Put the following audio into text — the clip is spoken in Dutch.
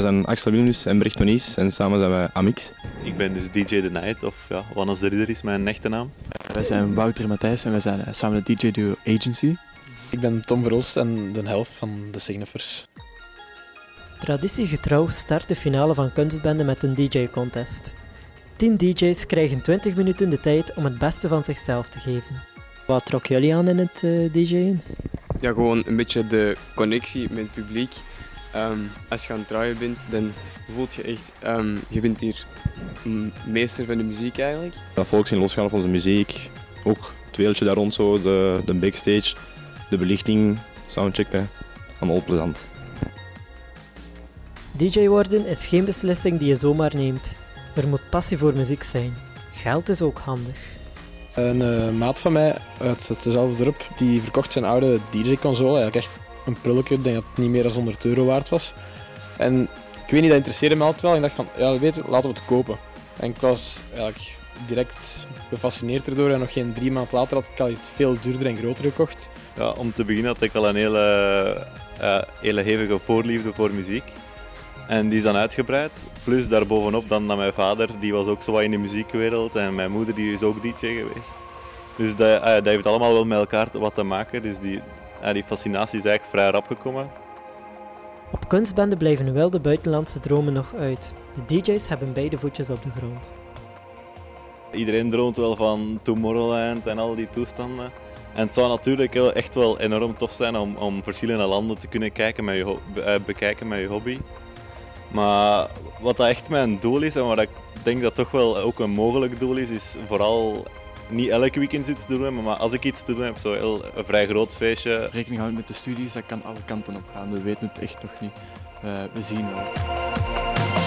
We zijn Axel Wilnus en Brecht Tonies en samen zijn wij Amix. Ik ben dus DJ The Night, of ja, Wannes de Ridder is mijn echte naam. Wij zijn Wouter en Matthijs en wij zijn eh, samen de DJ Duo Agency. Ik ben Tom Verhulst en de helft van de Signifers. Traditiegetrouw start de finale van Kunstbende met een DJ-contest. 10 DJ's krijgen 20 minuten de tijd om het beste van zichzelf te geven. Wat trok jullie aan in het uh, DJ'en? Ja, gewoon een beetje de connectie met het publiek. Um, als je aan het draaien bent, dan voelt je echt, um, je bent hier meester van de muziek eigenlijk. Dat volk zien losgaan op onze muziek, ook het wereldje daar rond zo, de, de backstage, de belichting, soundcheck, allemaal plezant. DJ worden is geen beslissing die je zomaar neemt. Er moet passie voor muziek zijn. Geld is ook handig. Een uh, maat van mij uit hetzelfde dorp, die verkocht zijn oude DJ-console, eigenlijk echt een prulletje, denk dat het niet meer dan 100 euro waard was. En ik weet niet, dat interesseerde me altijd wel. Ik dacht van, ja, weet je, laten we het kopen. En ik was eigenlijk direct gefascineerd erdoor en nog geen drie maanden later had ik al iets veel duurder en groter gekocht. Ja, om te beginnen had ik al een hele, uh, hele hevige voorliefde voor muziek. En die is dan uitgebreid. Plus daarbovenop dan, mijn vader, die was ook zo wat in de muziekwereld. En mijn moeder die is ook DJ geweest. Dus dat, uh, dat heeft allemaal wel met elkaar wat te maken. Dus die, die fascinatie is eigenlijk vrij rap gekomen. Op kunstbende blijven wel de buitenlandse dromen nog uit. De DJ's hebben beide voetjes op de grond. Iedereen droomt wel van Tomorrowland en al die toestanden. En het zou natuurlijk echt wel enorm tof zijn om, om verschillende landen te kunnen kijken met je, bekijken met je hobby. Maar wat dat echt mijn doel is en wat ik denk dat toch wel ook een mogelijk doel is, is vooral niet elke weekend iets te doen, maar als ik iets te doen heb, zo heel, een vrij groot feestje. Rekening houden met de studies, dat kan alle kanten op gaan. We weten het echt nog niet. Uh, we zien wel.